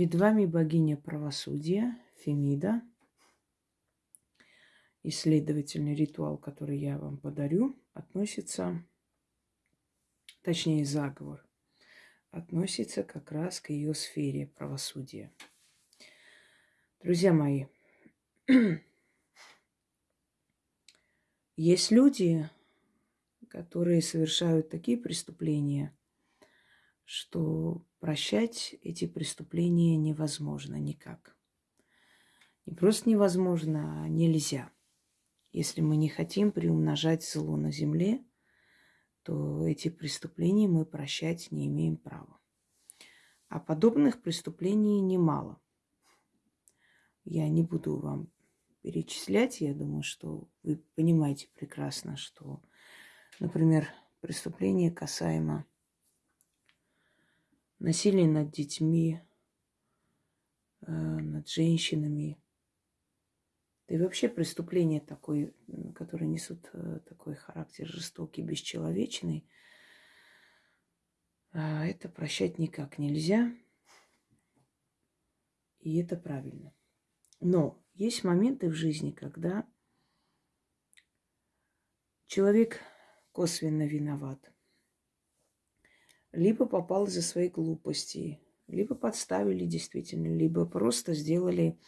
Перед вами богиня правосудия Фемида. Исследовательный ритуал, который я вам подарю, относится, точнее заговор, относится как раз к ее сфере правосудия. Друзья мои, есть люди, которые совершают такие преступления, что прощать эти преступления невозможно никак. Не просто невозможно, а нельзя. Если мы не хотим приумножать зло на земле, то эти преступления мы прощать не имеем права. А подобных преступлений немало. Я не буду вам перечислять, я думаю, что вы понимаете прекрасно, что, например, преступление касаемо насилие над детьми, э, над женщинами. Да и вообще преступления такой, которые несут э, такой характер жестокий, бесчеловечный, а это прощать никак нельзя. И это правильно. Но есть моменты в жизни, когда человек косвенно виноват либо попал из-за своей глупости, либо подставили действительно, либо просто сделали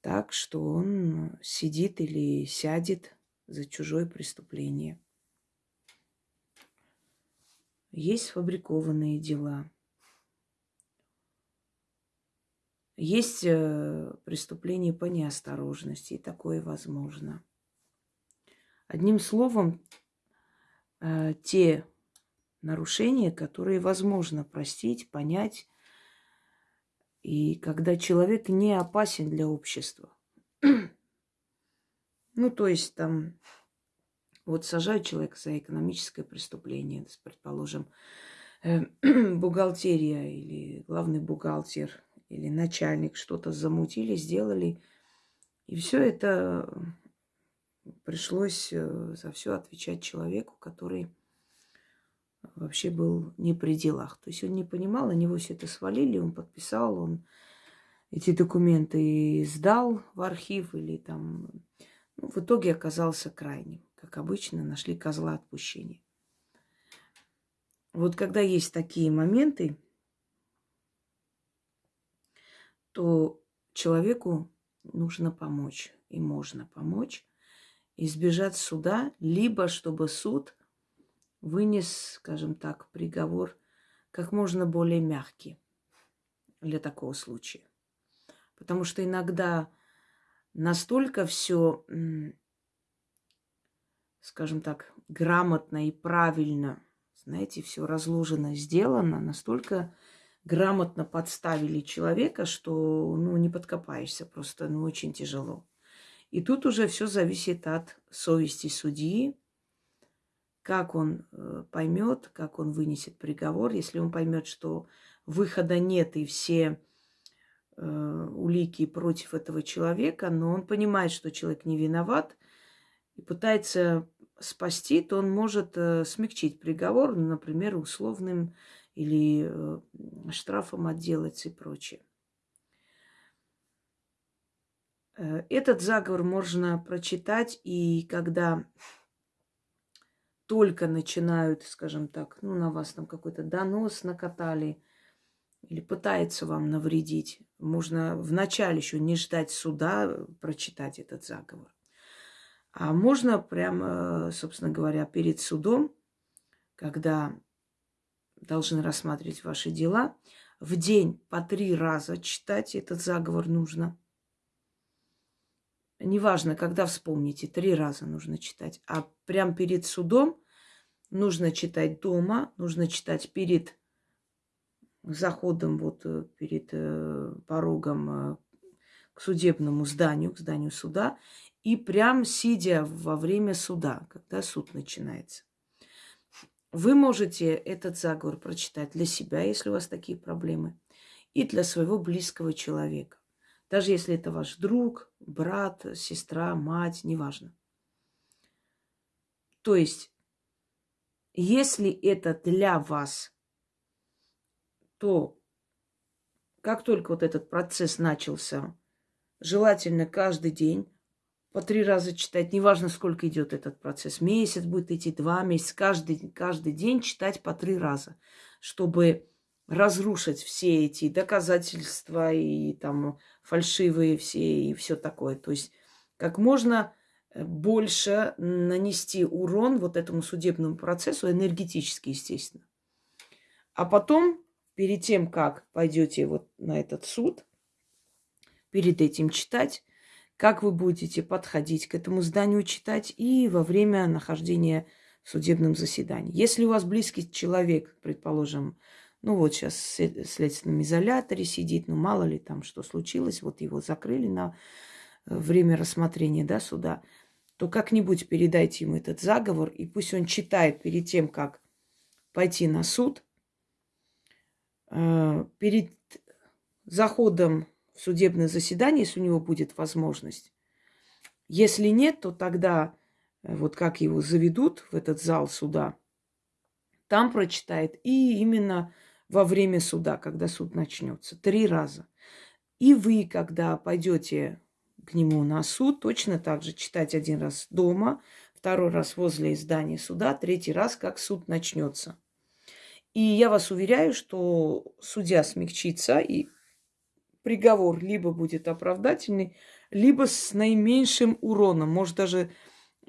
так, что он сидит или сядет за чужое преступление. Есть фабрикованные дела. Есть э, преступления по неосторожности, и такое возможно. Одним словом, э, те нарушения, которые возможно простить, понять. И когда человек не опасен для общества. ну, то есть там вот сажают человека за экономическое преступление, предположим, э, бухгалтерия или главный бухгалтер или начальник что-то замутили, сделали. И все это пришлось э, за все отвечать человеку, который вообще был не при делах. То есть он не понимал, на него все это свалили, он подписал, он эти документы сдал в архив или там... Ну, в итоге оказался крайним. Как обычно, нашли козла отпущения. Вот когда есть такие моменты, то человеку нужно помочь. И можно помочь избежать суда, либо чтобы суд вынес, скажем так, приговор как можно более мягкий для такого случая. Потому что иногда настолько все, скажем так, грамотно и правильно, знаете, все разложено, сделано, настолько грамотно подставили человека, что, ну, не подкопаешься просто, ну, очень тяжело. И тут уже все зависит от совести судьи, как он э, поймет, как он вынесет приговор, если он поймет, что выхода нет и все э, улики против этого человека, но он понимает, что человек не виноват и пытается спасти, то он может э, смягчить приговор, например, условным или э, штрафом отделаться и прочее. Э, этот заговор можно прочитать, и когда только начинают, скажем так, ну, на вас там какой-то донос накатали или пытается вам навредить, можно вначале еще не ждать суда, прочитать этот заговор. А можно прямо, собственно говоря, перед судом, когда должны рассматривать ваши дела, в день по три раза читать этот заговор нужно – неважно, когда вспомните, три раза нужно читать. А прям перед судом нужно читать дома, нужно читать перед заходом, вот э, перед э, порогом э, к судебному зданию, к зданию суда, и прям сидя во время суда, когда суд начинается. Вы можете этот заговор прочитать для себя, если у вас такие проблемы, и для своего близкого человека. Даже если это ваш друг, брат, сестра, мать, неважно. То есть, если это для вас, то как только вот этот процесс начался, желательно каждый день по три раза читать, неважно, сколько идет этот процесс. Месяц будет идти, два месяца, каждый, каждый день читать по три раза, чтобы разрушить все эти доказательства и там фальшивые все и все такое. То есть как можно э, больше нанести урон вот этому судебному процессу, энергетически, естественно. А потом, перед тем, как пойдете вот на этот суд, перед этим читать, как вы будете подходить к этому зданию читать и во время нахождения в судебном заседании. Если у вас близкий человек, предположим, ну вот сейчас в следственном изоляторе сидит, ну мало ли там что случилось, вот его закрыли на э, время рассмотрения да, суда, то как-нибудь передайте ему этот заговор, и пусть он читает перед тем, как пойти на суд, э, перед заходом в судебное заседание, если у него будет возможность. Если нет, то тогда э, вот как его заведут в этот зал суда, там прочитает и именно во время суда, когда суд начнется. Три раза. И вы, когда пойдете к нему на суд, точно так же читать один раз дома, второй раз возле здания суда, третий раз, как суд начнется. И я вас уверяю, что судья смягчится, и приговор либо будет оправдательный, либо с наименьшим уроном. Может, даже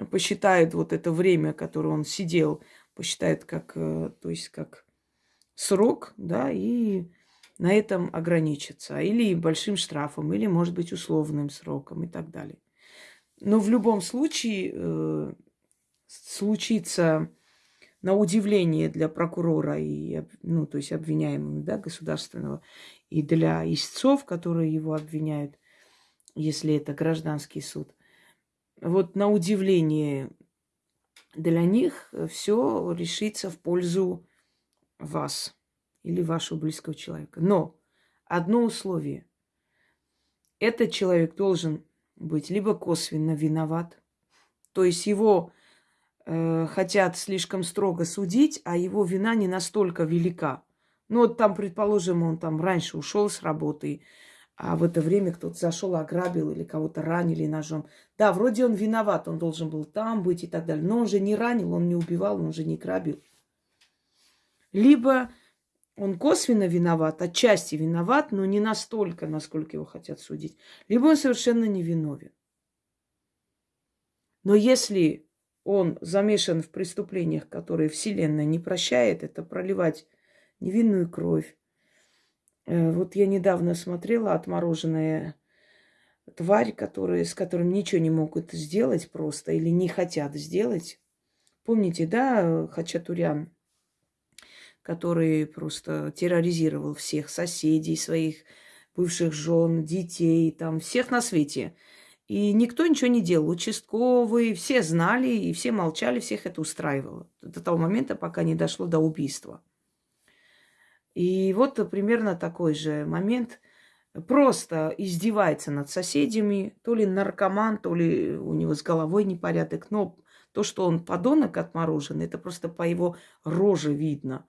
посчитает вот это время, которое он сидел, посчитает как, э, то есть как срок, да, и на этом ограничиться. Или большим штрафом, или, может быть, условным сроком и так далее. Но в любом случае э, случится на удивление для прокурора и, ну, то есть обвиняемого, да, государственного, и для истцов, которые его обвиняют, если это гражданский суд. Вот на удивление для них все решится в пользу вас или вашего близкого человека. Но одно условие. Этот человек должен быть либо косвенно виноват, то есть его э, хотят слишком строго судить, а его вина не настолько велика. Ну вот там, предположим, он там раньше ушел с работы, а в это время кто-то зашел, ограбил или кого-то ранили ножом. Да, вроде он виноват, он должен был там быть и так далее. Но он же не ранил, он не убивал, он же не грабил. Либо он косвенно виноват, отчасти виноват, но не настолько, насколько его хотят судить. Либо он совершенно невиновен. Но если он замешан в преступлениях, которые Вселенная не прощает, это проливать невинную кровь. Э, вот я недавно смотрела отмороженная тварь, которые, с которым ничего не могут сделать просто или не хотят сделать. Помните, да, Хачатурян? Который просто терроризировал всех соседей, своих бывших жен, детей, там, всех на свете. И никто ничего не делал. Участковые, все знали и все молчали, всех это устраивало. До того момента, пока не дошло до убийства. И вот примерно такой же момент. Просто издевается над соседями. То ли наркоман, то ли у него с головой непорядок. Но то, что он подонок отмороженный, это просто по его роже видно –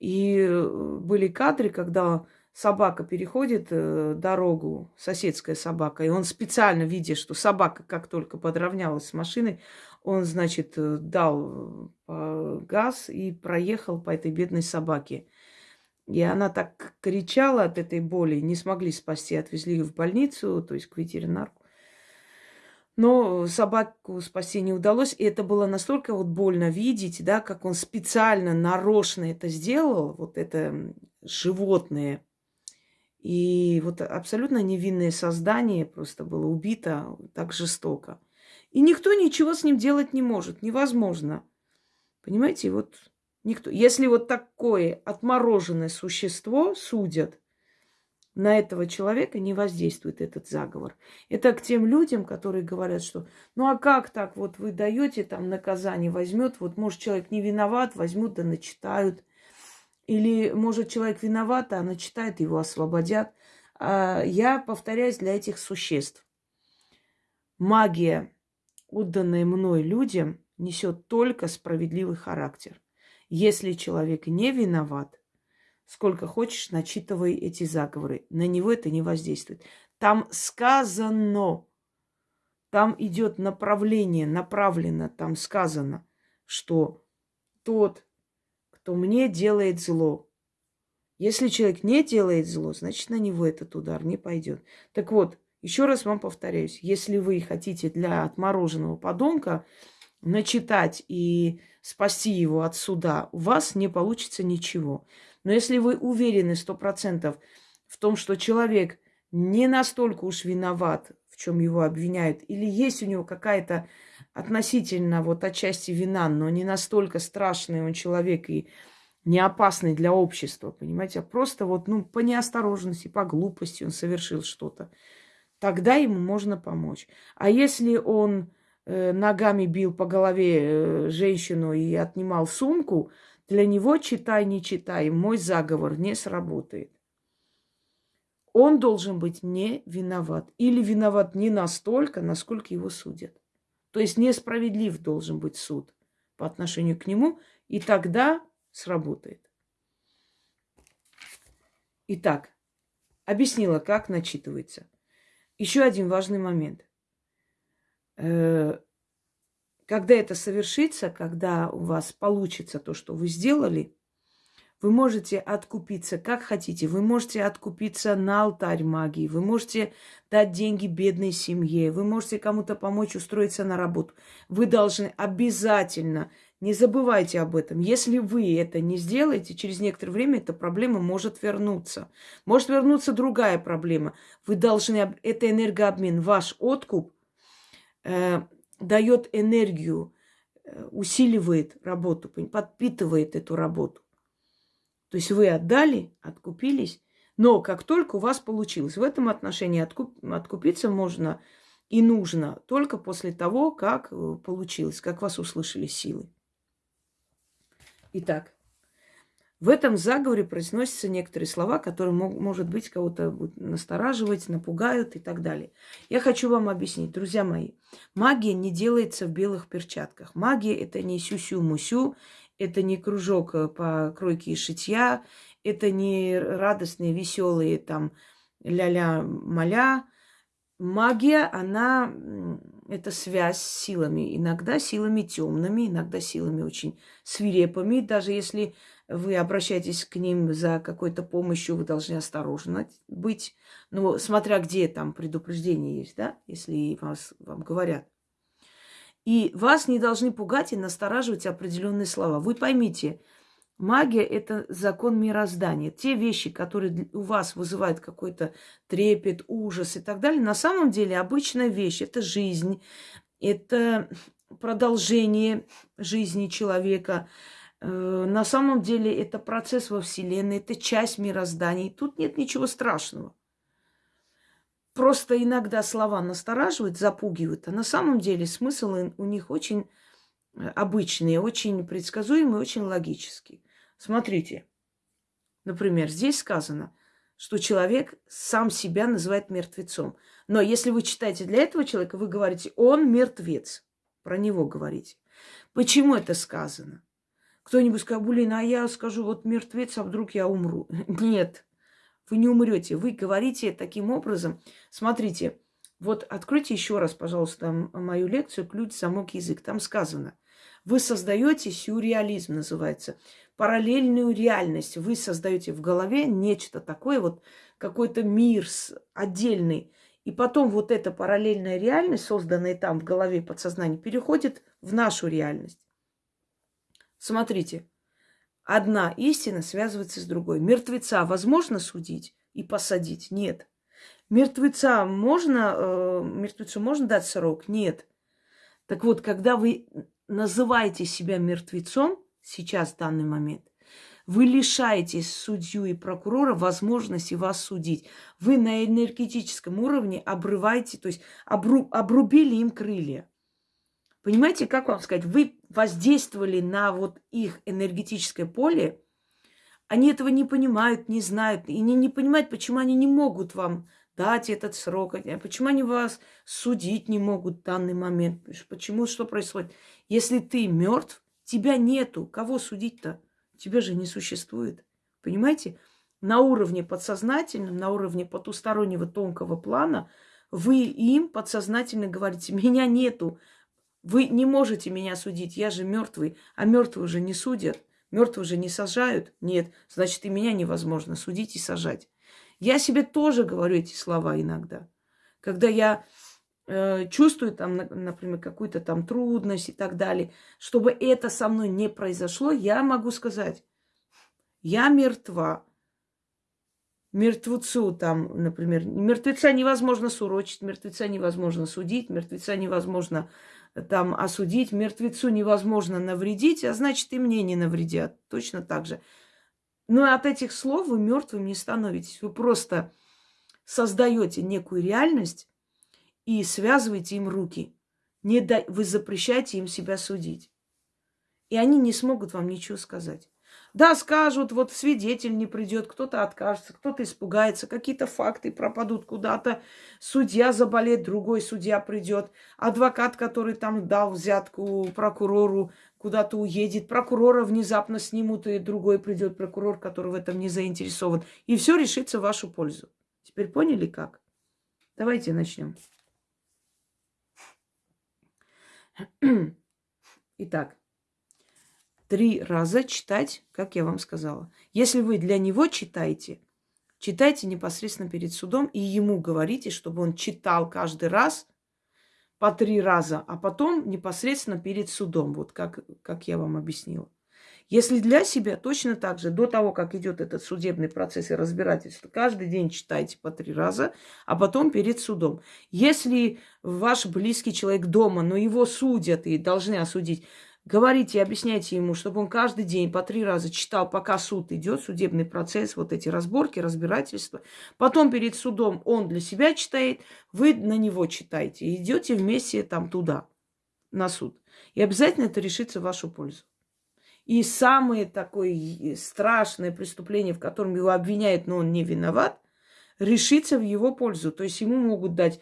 и э, были кадры, когда собака переходит э, дорогу, соседская собака, и он специально, видя, что собака как только подравнялась с машиной, он, значит, э, дал газ и проехал по этой бедной собаке. И она так кричала от этой боли, не смогли спасти, отвезли ее в больницу, то есть к ветеринару. Но собаку спасти не удалось. И это было настолько вот больно видеть, да, как он специально, нарочно это сделал, вот это животное. И вот абсолютно невинное создание просто было убито так жестоко. И никто ничего с ним делать не может. Невозможно. Понимаете, вот никто. Если вот такое отмороженное существо судят, на этого человека не воздействует этот заговор. Это к тем людям, которые говорят, что ну а как так, вот вы даете там наказание, возьмет, вот может человек не виноват, возьмут да начитают. Или может человек виноват, а начитают, его освободят. А я повторяюсь для этих существ. Магия, отданная мной людям, несет только справедливый характер. Если человек не виноват, сколько хочешь, начитывай эти заговоры. На него это не воздействует. Там сказано, там идет направление, направлено, там сказано, что тот, кто мне делает зло, если человек не делает зло, значит, на него этот удар не пойдет. Так вот, еще раз вам повторяюсь, если вы хотите для отмороженного подонка начитать и спасти его от суда, у вас не получится ничего. Но если вы уверены сто процентов в том, что человек не настолько уж виноват, в чем его обвиняют, или есть у него какая-то относительно вот отчасти вина, но не настолько страшный он человек и не опасный для общества, понимаете, а просто вот, ну, по неосторожности, по глупости он совершил что-то, тогда ему можно помочь. А если он э, ногами бил по голове э, женщину и отнимал сумку, для него, читай, не читай, мой заговор не сработает. Он должен быть не виноват. Или виноват не настолько, насколько его судят. То есть несправедлив должен быть суд по отношению к нему, и тогда сработает. Итак, объяснила, как начитывается. Еще один важный момент. Когда это совершится, когда у вас получится то, что вы сделали, вы можете откупиться как хотите. Вы можете откупиться на алтарь магии. Вы можете дать деньги бедной семье. Вы можете кому-то помочь устроиться на работу. Вы должны обязательно, не забывайте об этом. Если вы это не сделаете, через некоторое время эта проблема может вернуться. Может вернуться другая проблема. Вы должны, это энергообмен, ваш откуп э, – дает энергию, э, усиливает работу, подпитывает эту работу. То есть вы отдали, откупились, но как только у вас получилось, в этом отношении откуп, откупиться можно и нужно только после того, как э, получилось, как вас услышали силы. Итак, в этом заговоре произносятся некоторые слова, которые, может быть, кого-то настораживать, напугают и так далее. Я хочу вам объяснить, друзья мои. Магия не делается в белых перчатках. Магия – это не сюсю-мусю, это не кружок э, по кройке и шитья, это не радостные, веселые там ля-ля-маля. Магия, она – это связь с силами. Иногда силами темными, иногда силами очень свирепыми. Даже если вы обращаетесь к ним за какой-то помощью, вы должны осторожны быть. Ну, смотря где там предупреждение есть, да, если вас, вам говорят. И вас не должны пугать и настораживать определенные слова. Вы поймите, магия – это закон мироздания. Те вещи, которые у вас вызывают какой-то трепет, ужас и так далее, на самом деле обычная вещь – это жизнь, это продолжение жизни человека – на самом деле это процесс во Вселенной, это часть мироздания. Тут нет ничего страшного. Просто иногда слова настораживают, запугивают, а на самом деле смысл у них очень э, обычный, очень предсказуемый, очень логический. Смотрите, например, здесь сказано, что человек сам себя называет мертвецом. Но если вы читаете для этого человека, вы говорите, он мертвец. Про него говорите. Почему это сказано? Кто-нибудь скажет, блин, а я скажу, вот мертвец, а вдруг я умру. Нет, вы не умрете. Вы говорите таким образом. Смотрите, вот откройте еще раз, пожалуйста, мою лекцию «Ключ, замок, язык». Там сказано, вы создаете сюрреализм, называется, параллельную реальность. Вы создаете в голове нечто такое, вот какой-то мир отдельный. И потом вот эта параллельная реальность, созданная там в голове подсознания, переходит в нашу реальность. Смотрите, одна истина связывается с другой. Мертвеца возможно судить и посадить? Нет. Мертвеца можно, э, мертвецу можно дать срок? Нет. Так вот, когда вы называете себя мертвецом, сейчас, в данный момент, вы лишаете судью и прокурора возможности вас судить. Вы на энергетическом уровне обрываете, то есть обру, обрубили им крылья. Понимаете, как вам сказать, вы воздействовали на вот их энергетическое поле, они этого не понимают, не знают, и не, не понимают, почему они не могут вам дать этот срок, а почему они вас судить не могут в данный момент, почему, что происходит. Если ты мертв, тебя нету, кого судить-то? Тебя же не существует. Понимаете? На уровне подсознательном, на уровне потустороннего тонкого плана вы им подсознательно говорите, меня нету, вы не можете меня судить, я же мертвый, а мертвые уже не судят, мертвые уже не сажают. Нет, значит, и меня невозможно судить и сажать. Я себе тоже говорю эти слова иногда. Когда я э, чувствую там, например, какую-то там трудность и так далее, чтобы это со мной не произошло, я могу сказать, я мертва. Мертвецу там, например, мертвеца невозможно сурочить, мертвеца невозможно судить, мертвеца невозможно там осудить, мертвецу невозможно навредить, а значит и мне не навредят. Точно так же. Но от этих слов вы мертвым не становитесь. Вы просто создаете некую реальность и связываете им руки. Не да... Вы запрещаете им себя судить. И они не смогут вам ничего сказать. Да, скажут, вот свидетель не придет, кто-то откажется, кто-то испугается, какие-то факты пропадут куда-то, судья заболеет, другой судья придет, адвокат, который там дал взятку прокурору, куда-то уедет, прокурора внезапно снимут, и другой придет прокурор, который в этом не заинтересован. И все решится в вашу пользу. Теперь поняли как? Давайте начнем. Итак, три раза читать, как я вам сказала. Если вы для него читаете, читайте непосредственно перед судом и ему говорите, чтобы он читал каждый раз по три раза, а потом непосредственно перед судом, вот как, как я вам объяснила. Если для себя, точно так же, до того, как идет этот судебный процесс и разбирательство, каждый день читайте по три раза, а потом перед судом. Если ваш близкий человек дома, но его судят и должны осудить, Говорите, объясняйте ему, чтобы он каждый день по три раза читал, пока суд идет, судебный процесс, вот эти разборки, разбирательства. Потом перед судом он для себя читает, вы на него читаете. идете вместе там туда, на суд. И обязательно это решится в вашу пользу. И самое такое страшное преступление, в котором его обвиняют, но он не виноват, решится в его пользу. То есть ему могут дать,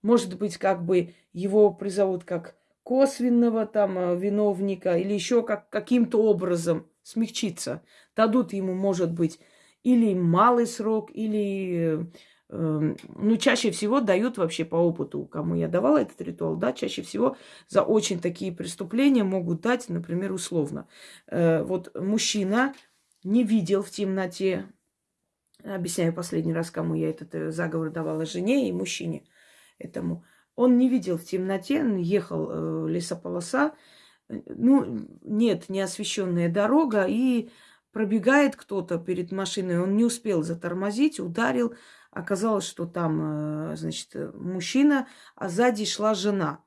может быть, как бы его призовут как косвенного там э, виновника или еще как, каким-то образом смягчиться. Дадут ему, может быть, или малый срок, или, э, ну, чаще всего дают вообще по опыту, кому я давала этот ритуал, да, чаще всего за очень такие преступления могут дать, например, условно. Э, вот мужчина не видел в темноте, объясняю последний раз, кому я этот э, заговор давала, жене и мужчине этому, он не видел в темноте, он ехал э, лесополоса, ну, нет, неосвещенная дорога, и пробегает кто-то перед машиной, он не успел затормозить, ударил. Оказалось, что там, э, значит, мужчина, а сзади шла жена.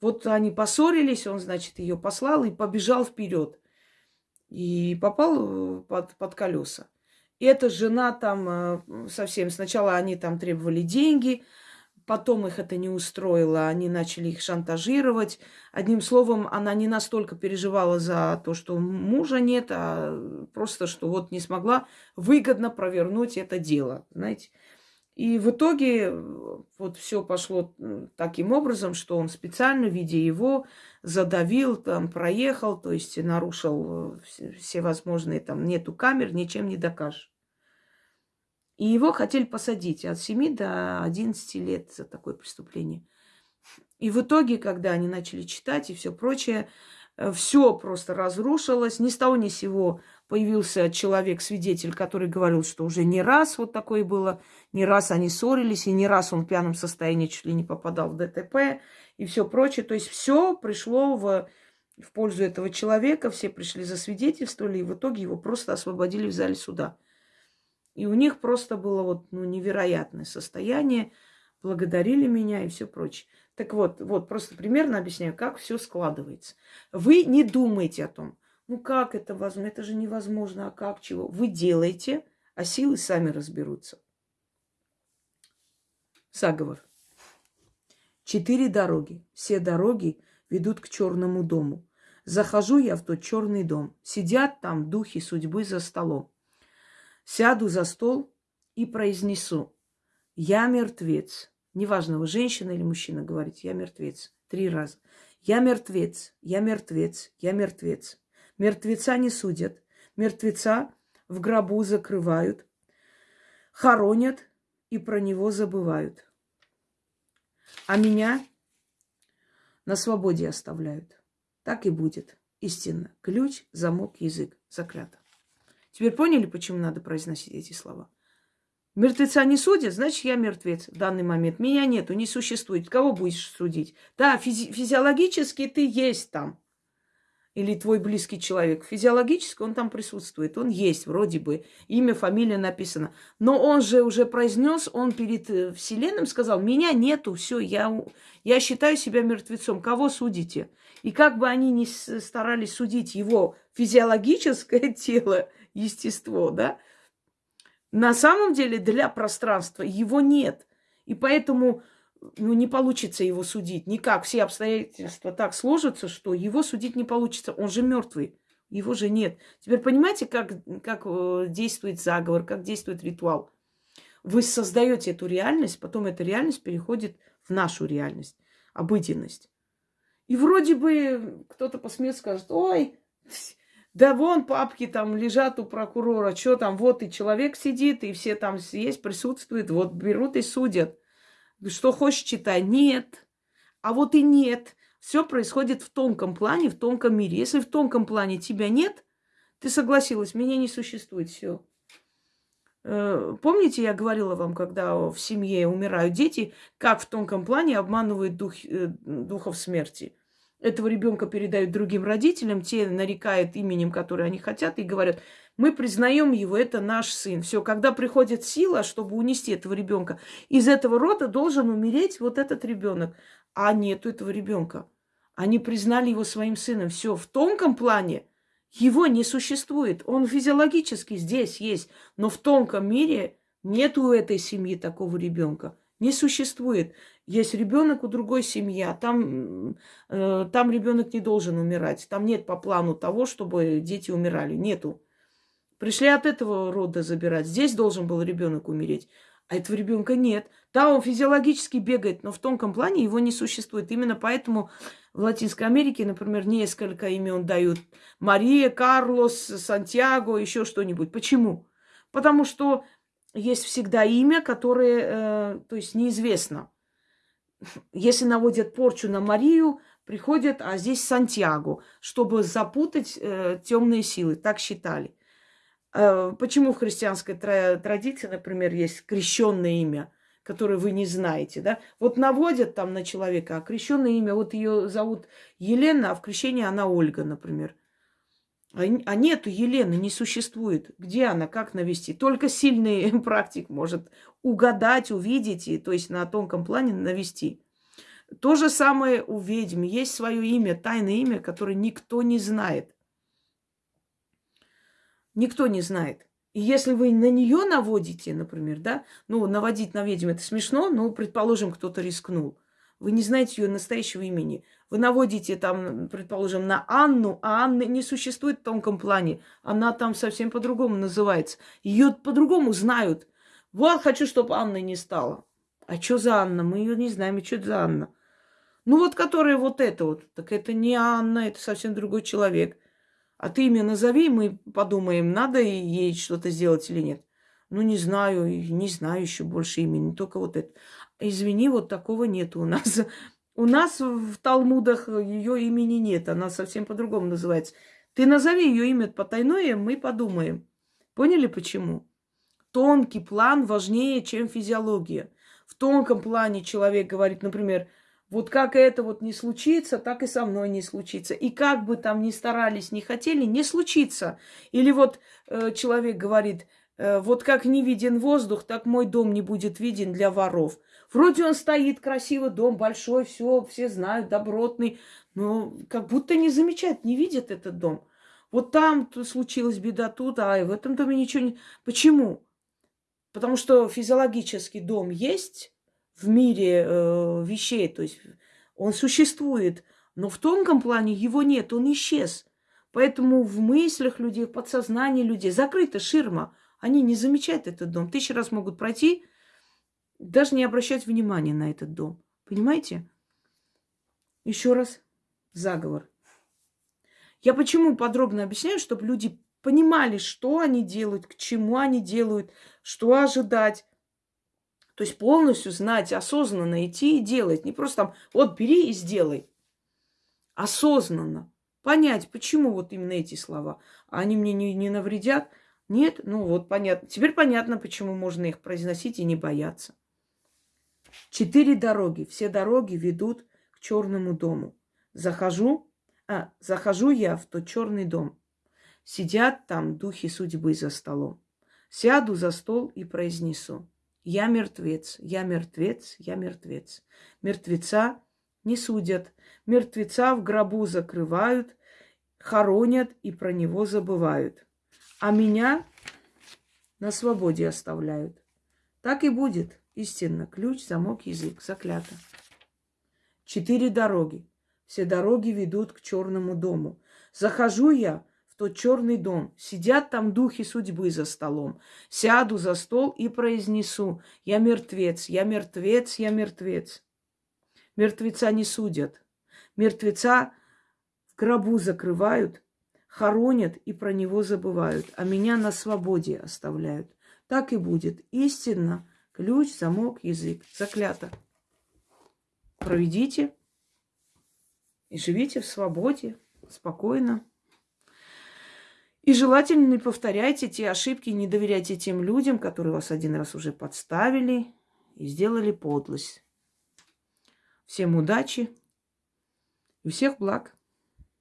Вот они поссорились, он, значит, ее послал и побежал вперед. И попал э, под, под колеса. И эта жена там э, совсем... Сначала они там требовали деньги, Потом их это не устроило, они начали их шантажировать. Одним словом, она не настолько переживала за то, что мужа нет, а просто, что вот не смогла выгодно провернуть это дело, знаете. И в итоге вот все пошло таким образом, что он специально, видя его, задавил, там, проехал, то есть нарушил э, все возможные, там, нету камер, ничем не докажешь. И его хотели посадить от 7 до 11 лет за такое преступление. И в итоге, когда они начали читать и все прочее, э, все просто разрушилось. Ни с того ни с сего появился человек-свидетель, который говорил, что уже не раз вот такое было, не раз они ссорились, и не раз он в пьяном состоянии чуть ли не попадал в ДТП и все прочее. То есть все пришло в, в пользу этого человека, все пришли засвидетельствовали, и в итоге его просто освободили в зале суда. И у них просто было вот ну, невероятное состояние, благодарили меня и все прочее. Так вот, вот просто примерно объясняю, как все складывается. Вы не думайте о том, ну как это возможно, это же невозможно, а как, чего. Вы делаете, а силы сами разберутся. Заговор. Четыре дороги. Все дороги ведут к черному дому. Захожу я в тот черный дом. Сидят там духи судьбы за столом. Сяду за стол и произнесу «Я мертвец». Неважно, вы женщина или мужчина говорите «Я мертвец». Три раза. «Я мертвец, я мертвец, я мертвец». Мертвеца не судят. Мертвеца в гробу закрывают, хоронят и про него забывают. А меня на свободе оставляют. Так и будет. Истинно. Ключ, замок, язык. Заклято. Теперь поняли, почему надо произносить эти слова? Мертвеца не судят, значит, я мертвец в данный момент. Меня нету, не существует. Кого будешь судить? Да, физи- физиологически ты есть там или твой близкий человек. Физиологически он там присутствует, он есть вроде бы, имя, фамилия написано. Но он же уже произнес, он перед э, Вселенным сказал, меня нету, все, я, я считаю себя мертвецом. Кого судите? И как бы они ни старались судить его физиологическое тело, естество, да, на самом деле для пространства его нет. И поэтому ну, не получится его судить. Никак. Все обстоятельства так сложатся, что его судить не получится. Он же мертвый. Его же нет. Теперь понимаете, как, как э, действует заговор, как действует ритуал? Вы создаете эту реальность, потом эта реальность переходит в нашу реальность, обыденность. И вроде бы кто-то посмеет, скажет, ой, да вон папки там лежат у прокурора, что там, вот и человек сидит, и все там есть, присутствуют, вот берут и судят. Что хочешь, читай. Нет. А вот и нет. Все происходит в тонком плане, в тонком мире. Если в тонком плане тебя нет, ты согласилась, меня не существует, все. Э, помните, я говорила вам, когда в семье умирают дети, как в тонком плане обманывают дух, э, духов смерти этого ребенка передают другим родителям, те нарекают именем, которое они хотят, и говорят, мы признаем его, это наш сын. Все, когда приходит сила, чтобы унести этого ребенка, из этого рода должен умереть вот этот ребенок. А нету этого ребенка. Они признали его своим сыном. Все, в тонком плане его не существует. Он физиологически здесь есть, но в тонком мире нету у этой семьи такого ребенка. Не существует. Есть ребенок у другой семьи, а там, э, там ребенок не должен умирать. Там нет по плану того, чтобы дети умирали. Нету. Пришли от этого рода забирать. Здесь должен был ребенок умереть. А этого ребенка нет. Да, он физиологически бегает, но в тонком плане его не существует. Именно поэтому в Латинской Америке, например, несколько имен дают. Мария, Карлос, Сантьяго, еще что-нибудь. Почему? Потому что есть всегда имя, которое, э, то есть неизвестно если наводят порчу на Марию, приходят, а здесь Сантьяго, чтобы запутать э, темные силы. Так считали. Э, почему в христианской тра- традиции, например, есть крещенное имя, которое вы не знаете, да? Вот наводят там на человека, а крещенное имя, вот ее зовут Елена, а в крещении она Ольга, например. А, а нету Елены, не существует. Где она, как навести? Только сильный практик может угадать, увидеть, и, то есть на тонком плане навести. То же самое у ведьм. Есть свое имя, тайное имя, которое никто не знает. Никто не знает. И если вы на нее наводите, например, да, ну, наводить на ведьму это смешно, но, предположим, кто-то рискнул. Вы не знаете ее настоящего имени. Вы наводите там, предположим, на Анну, а Анны не существует в тонком плане. Она там совсем по-другому называется. Ее по-другому знают. Вот хочу, чтобы Анны не стало. А что за Анна? Мы ее не знаем. И что за Анна? Ну вот, которая вот это вот. Так это не Анна, это совсем другой человек. А ты имя назови, мы подумаем, надо ей что-то сделать или нет. Ну, не знаю, не знаю еще больше имени, только вот это. Извини, вот такого нет у нас. У нас в Талмудах ее имени нет, она совсем по-другому называется. Ты назови ее имя потайное, мы подумаем. Поняли почему? Тонкий план важнее, чем физиология. В тонком плане человек говорит, например, вот как это вот не случится, так и со мной не случится. И как бы там ни старались, ни хотели, не случится. Или вот э, человек говорит, э, вот как не виден воздух, так мой дом не будет виден для воров. Вроде он стоит, красивый дом, большой, все, все знают, добротный, но как будто не замечают, не видят этот дом. Вот там случилась беда тут, а в этом доме ничего не... Почему? Потому что физиологический дом есть в мире э, вещей, то есть он существует, но в тонком плане его нет, он исчез. Поэтому в мыслях людей, в подсознании людей закрыта ширма. Они не замечают этот дом. Тысячи раз могут пройти, даже не обращать внимания на этот дом. Понимаете? Еще раз, заговор. Я почему подробно объясняю, чтобы люди понимали, что они делают, к чему они делают, что ожидать. То есть полностью знать, осознанно идти и делать. Не просто там, вот бери и сделай. Осознанно. Понять, почему вот именно эти слова. Они мне не, не навредят. Нет, ну вот понятно. Теперь понятно, почему можно их произносить и не бояться. Четыре дороги. Все дороги ведут к черному дому. Захожу, а, захожу я в тот черный дом. Сидят там духи судьбы за столом. Сяду за стол и произнесу. Я мертвец, я мертвец, я мертвец. Мертвеца не судят. Мертвеца в гробу закрывают, хоронят и про него забывают. А меня на свободе оставляют. Так и будет. Истинно. Ключ, замок, язык. Заклято. Четыре дороги. Все дороги ведут к черному дому. Захожу я в тот черный дом. Сидят там духи судьбы за столом. Сяду за стол и произнесу. Я мертвец, я мертвец, я мертвец. Мертвеца не судят. Мертвеца в гробу закрывают, хоронят и про него забывают, а меня на свободе оставляют. Так и будет. Истинно. Ключ, замок, язык. Заклято. Проведите и живите в свободе, спокойно. И желательно не повторяйте те ошибки, не доверяйте тем людям, которые вас один раз уже подставили и сделали подлость. Всем удачи и всех благ.